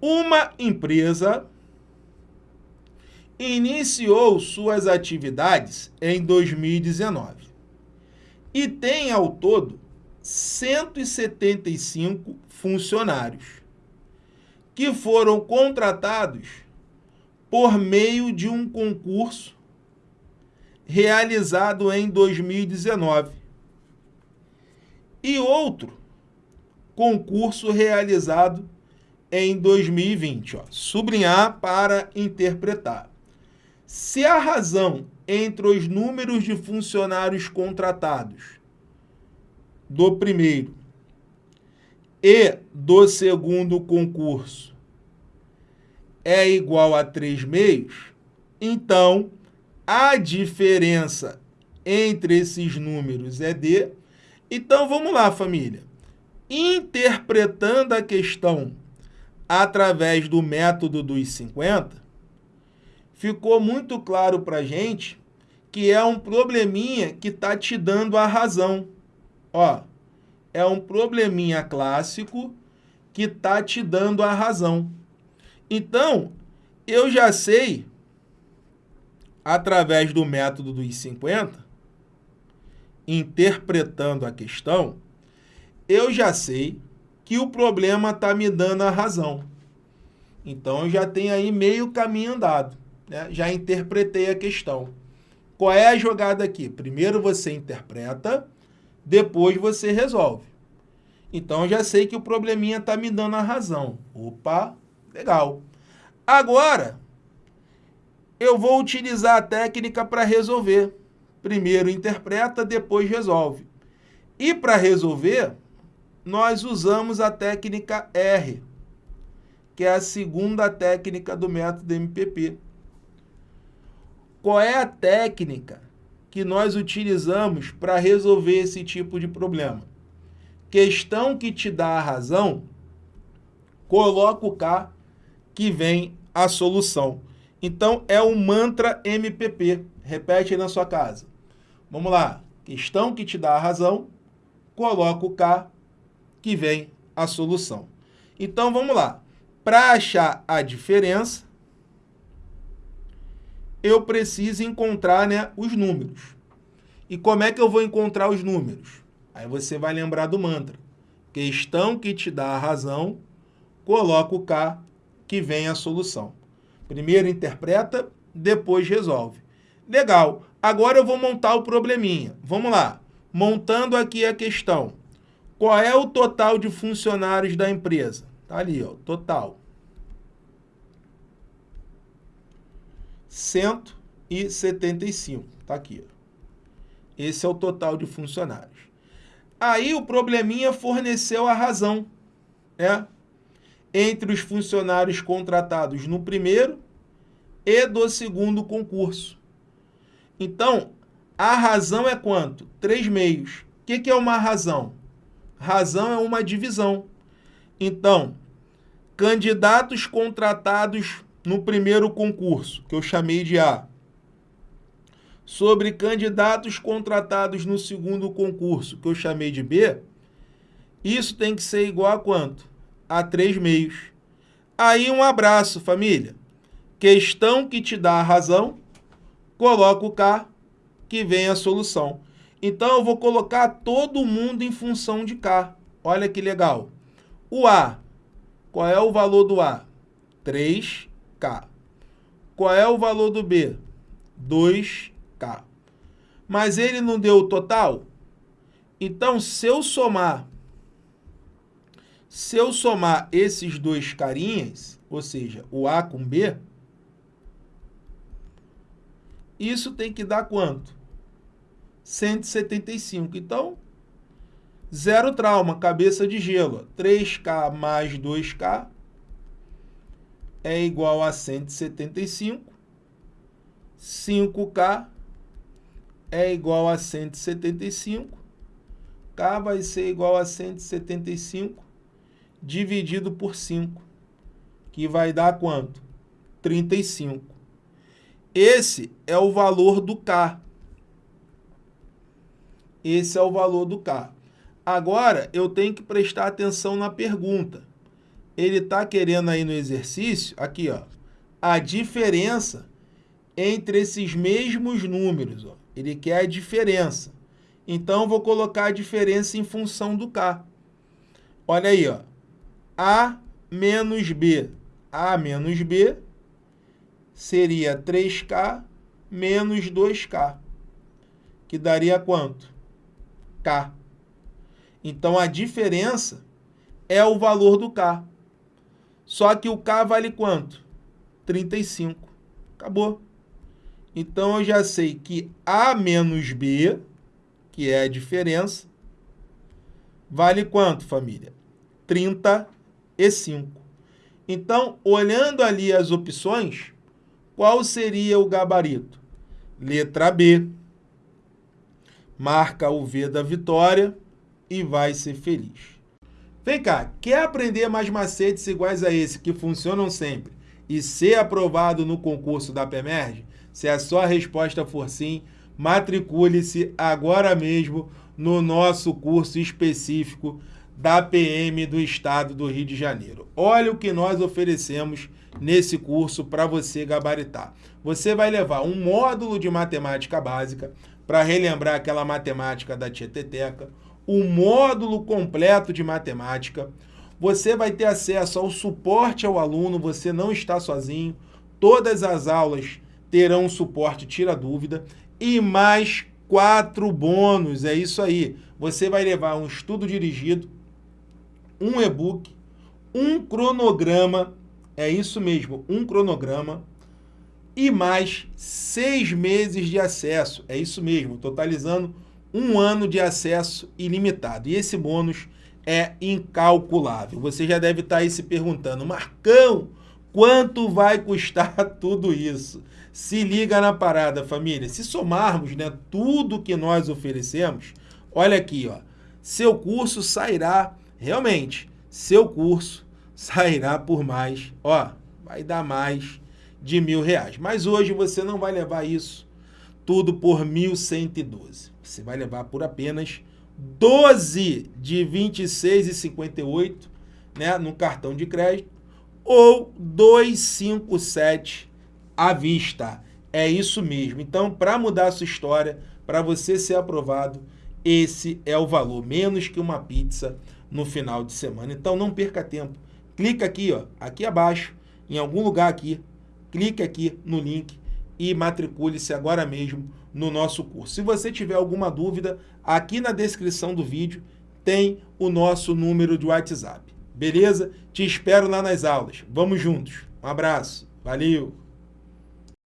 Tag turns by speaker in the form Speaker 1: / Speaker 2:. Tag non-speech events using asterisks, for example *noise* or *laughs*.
Speaker 1: Uma empresa iniciou suas atividades em 2019 e tem ao todo 175 funcionários que foram contratados por meio de um concurso realizado em 2019 e outro concurso realizado em 2020. Ó. Sublinhar para interpretar. Se a razão entre os números de funcionários contratados do primeiro e do segundo concurso é igual a 3 meios, então a diferença entre esses números é D. Então vamos lá, família. Interpretando a questão através do método dos 50, ficou muito claro para a gente que é um probleminha que está te dando a razão. Ó, é um probleminha clássico que está te dando a razão. Então, eu já sei, através do método dos 50, interpretando a questão, eu já sei que o problema está me dando a razão. Então, eu já tenho aí meio caminho andado. Né? Já interpretei a questão. Qual é a jogada aqui? Primeiro você interpreta, depois você resolve. Então, já sei que o probleminha está me dando a razão. Opa, legal. Agora, eu vou utilizar a técnica para resolver. Primeiro interpreta, depois resolve. E para resolver, nós usamos a técnica R, que é a segunda técnica do método MPP. Qual é a técnica que nós utilizamos para resolver esse tipo de problema? Questão que te dá a razão, coloca o K que vem a solução. Então, é o mantra MPP. Repete aí na sua casa. Vamos lá. Questão que te dá a razão, coloca o K que vem a solução. Então, vamos lá. Para achar a diferença, eu preciso encontrar né, os números. E como é que eu vou encontrar os números? Aí você vai lembrar do mantra. Questão que te dá a razão, coloca o K que vem a solução. Primeiro interpreta, depois resolve. Legal. Agora eu vou montar o probleminha. Vamos lá. Montando aqui a questão. Qual é o total de funcionários da empresa? Tá ali, ó, total. 175. Tá aqui. Esse é o total de funcionários. Aí o probleminha forneceu a razão, né? Entre os funcionários contratados no primeiro e do segundo concurso. Então, a razão é quanto? 3 meios. O que, que é uma razão? Razão é uma divisão. Então, candidatos contratados no primeiro concurso, que eu chamei de A, sobre candidatos contratados no segundo concurso, que eu chamei de B, isso tem que ser igual a quanto? A 3 meios. Aí um abraço, família. Questão que te dá a razão, coloca o K, que vem a solução. Então, eu vou colocar todo mundo em função de K. Olha que legal. O A, qual é o valor do A? 3K. Qual é o valor do B? 2K. Mas ele não deu o total? Então, se eu somar, se eu somar esses dois carinhas, ou seja, o A com B, isso tem que dar quanto? 175. Então, zero trauma, cabeça de gelo. 3K mais 2K é igual a 175. 5K é igual a 175. K vai ser igual a 175 dividido por 5, que vai dar quanto? 35. Esse é o valor do K. Esse é o valor do K. Agora, eu tenho que prestar atenção na pergunta. ele está querendo aí no exercício, aqui, ó, a diferença entre esses mesmos números. Ó. Ele quer a diferença. Então, vou colocar a diferença em função do K. Olha aí, ó. A menos B. A menos B seria 3K menos 2K, que daria quanto? K. Então, a diferença é o valor do K. Só que o K vale quanto? 35. Acabou. Então, eu já sei que A menos B, que é a diferença, vale quanto, família? 35. Então, olhando ali as opções, qual seria o gabarito? Letra B. Marca o V da vitória e vai ser feliz. Vem cá, quer aprender mais macetes iguais a esse que funcionam sempre e ser aprovado no concurso da PEMERG? Se a sua resposta for sim, matricule-se agora mesmo no nosso curso específico da PM do Estado do Rio de Janeiro. Olha o que nós oferecemos nesse curso para você gabaritar. Você vai levar um módulo de matemática básica para relembrar aquela matemática da Tieteteca, o módulo completo de matemática. Você vai ter acesso ao suporte ao aluno, você não está sozinho. Todas as aulas terão suporte tira dúvida e mais quatro bônus, é isso aí. Você vai levar um estudo dirigido, um e-book, um cronograma, é isso mesmo, um cronograma, e mais seis meses de acesso, é isso mesmo, totalizando um ano de acesso ilimitado. E esse bônus é incalculável. Você já deve estar aí se perguntando, Marcão, quanto vai custar *laughs* tudo isso? Se liga na parada, família. Se somarmos né, tudo que nós oferecemos, olha aqui, ó, seu curso sairá, realmente, seu curso *laughs* sairá por mais, ó, vai dar mais de mil reais. Mas hoje você não vai levar isso tudo por 1.112. Você vai levar por apenas 12 de 26,58 né, no cartão de crédito ou 257 à vista. É isso mesmo. Então, para mudar a sua história, para você ser aprovado, esse é o valor, menos que uma pizza no final de semana. Então, não perca tempo. Clica aqui, ó, aqui abaixo, em algum lugar aqui, clique aqui no link e matricule-se agora mesmo no nosso curso. Se você tiver alguma dúvida, aqui na descrição do vídeo tem o nosso número de WhatsApp. Beleza? Te espero lá nas aulas. Vamos juntos. Um abraço. Valeu!